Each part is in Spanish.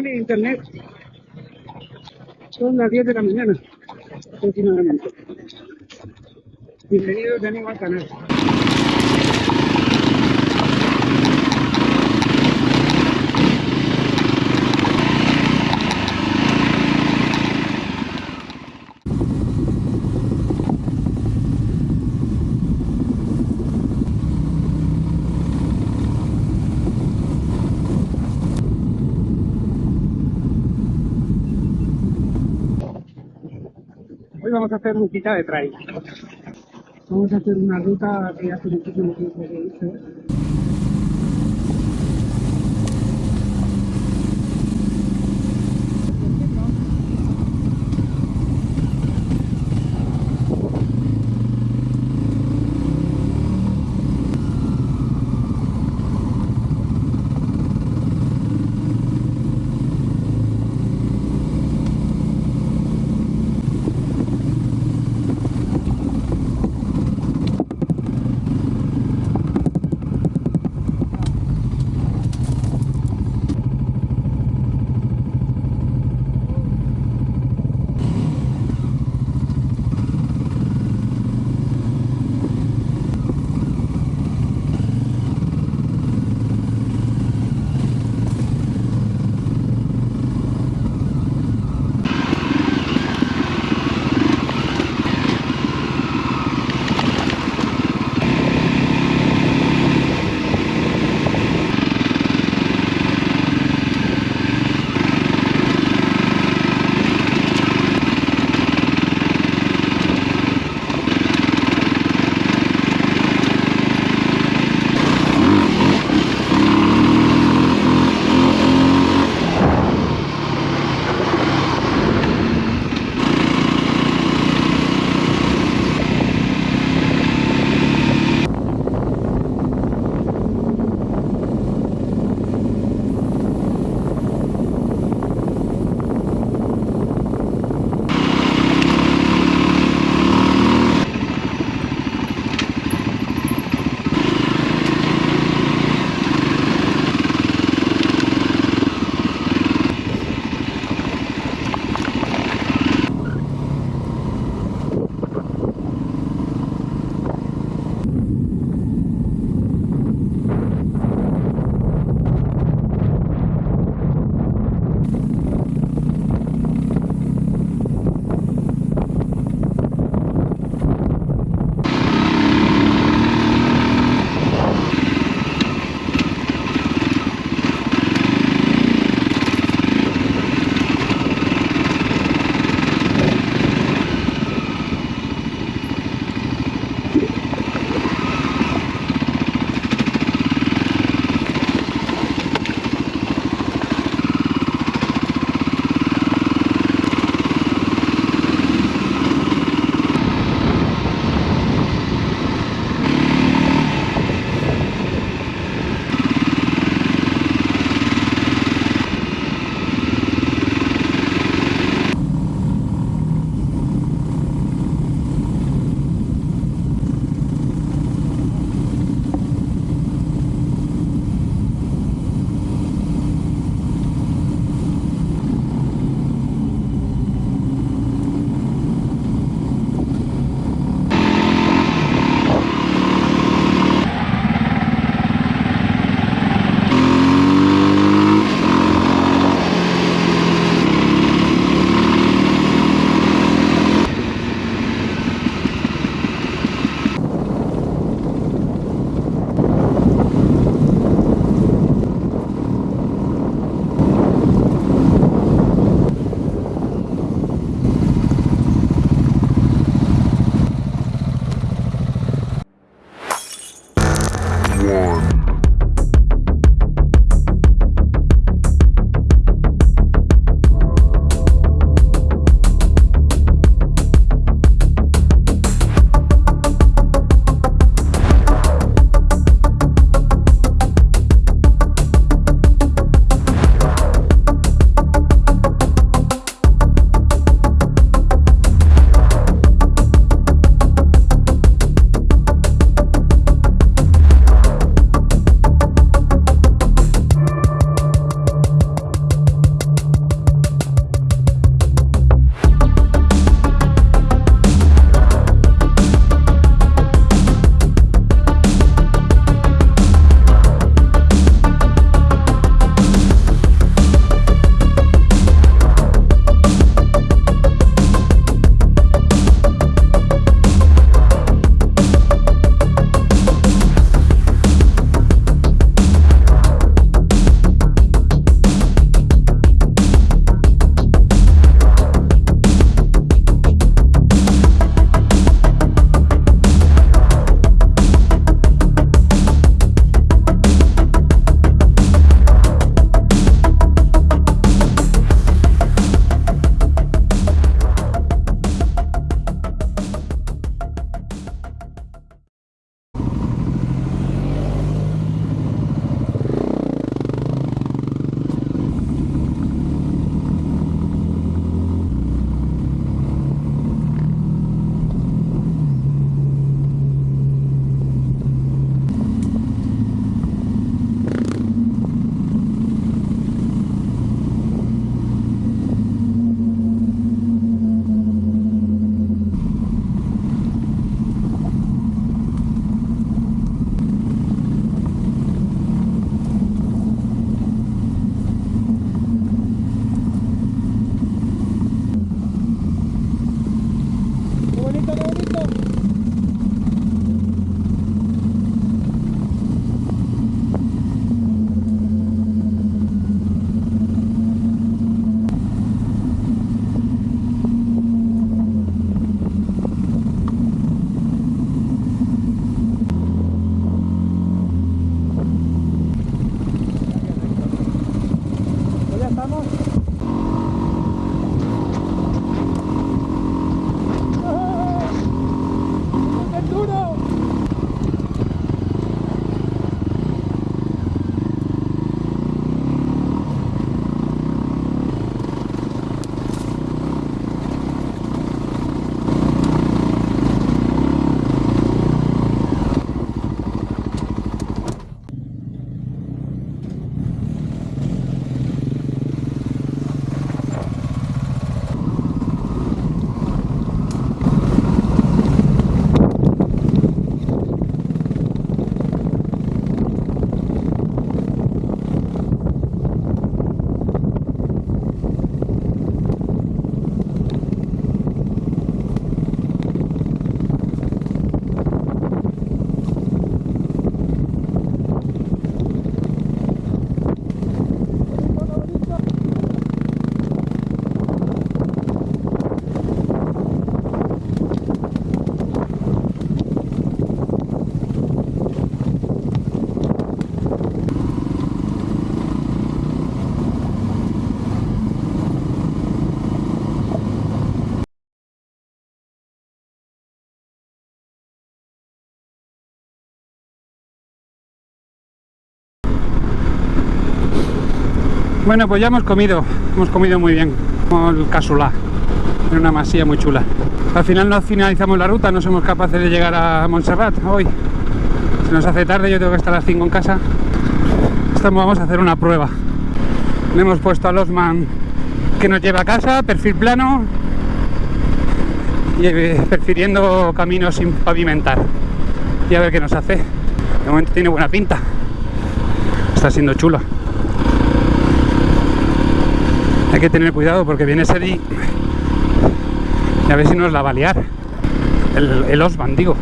En internet. Son las 10 de la mañana, aproximadamente. Bienvenidos de nuevo al canal. Hoy vamos a hacer un quita de trail. Vamos a hacer una ruta que hace muchísimo tiempo que hice. Bueno, pues ya hemos comido, hemos comido muy bien, como el casulá, en una masía muy chula. Al final no finalizamos la ruta, no somos capaces de llegar a Montserrat hoy. Se nos hace tarde, yo tengo que estar a las 5 en casa. Vamos a hacer una prueba. Le hemos puesto a Losman que nos lleva a casa, perfil plano, y eh, prefiriendo caminos sin pavimentar. Y a ver qué nos hace. De momento tiene buena pinta. Está siendo chulo. Hay que tener cuidado porque viene Seri y a ver si nos la va a liar. El, el Osman, digo.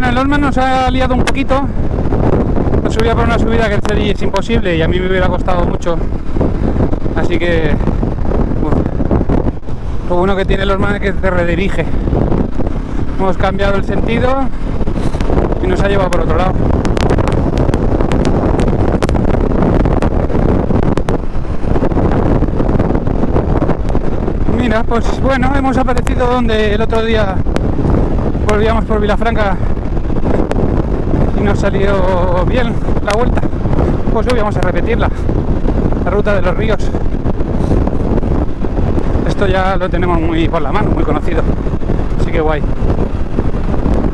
Bueno, el Osman nos ha liado un poquito. Nos subía por una subida que el Seri es imposible y a mí me hubiera costado mucho. Así que... Lo bueno que tiene el Osman es que se redirige. Hemos cambiado el sentido y nos ha llevado por otro lado. Mira, pues bueno, hemos aparecido donde el otro día volvíamos por Vilafranca y nos salió bien la vuelta. Pues hoy vamos a repetirla, la ruta de los ríos. Esto ya lo tenemos muy por la mano, muy conocido. Así que guay.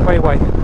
Guay, guay.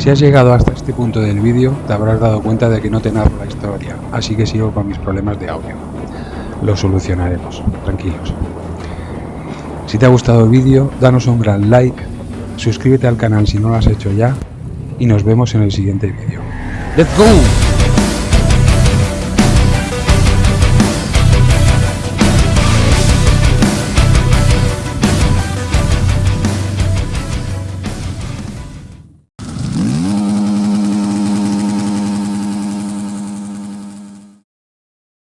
Si has llegado hasta este punto del vídeo, te habrás dado cuenta de que no te narro la historia, así que sigo con mis problemas de audio. Lo solucionaremos, tranquilos. Si te ha gustado el vídeo, danos un gran like, suscríbete al canal si no lo has hecho ya, y nos vemos en el siguiente vídeo. ¡Let's go!